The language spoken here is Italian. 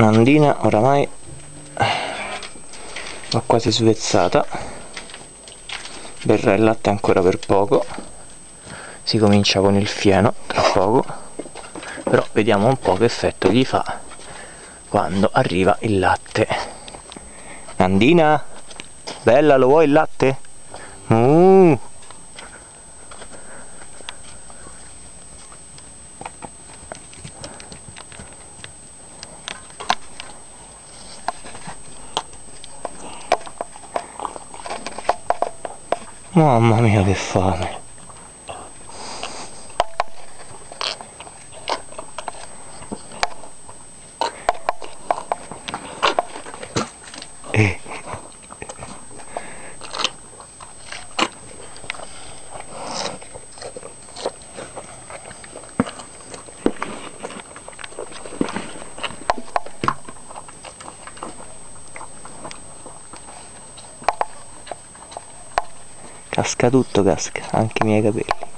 Nandina oramai va quasi svezzata berrà il latte ancora per poco si comincia con il fieno tra poco però vediamo un po' che effetto gli fa quando arriva il latte Nandina bella lo vuoi il latte? Uh. Mamma mia che fame eh. Casca tutto, casca, anche i miei capelli.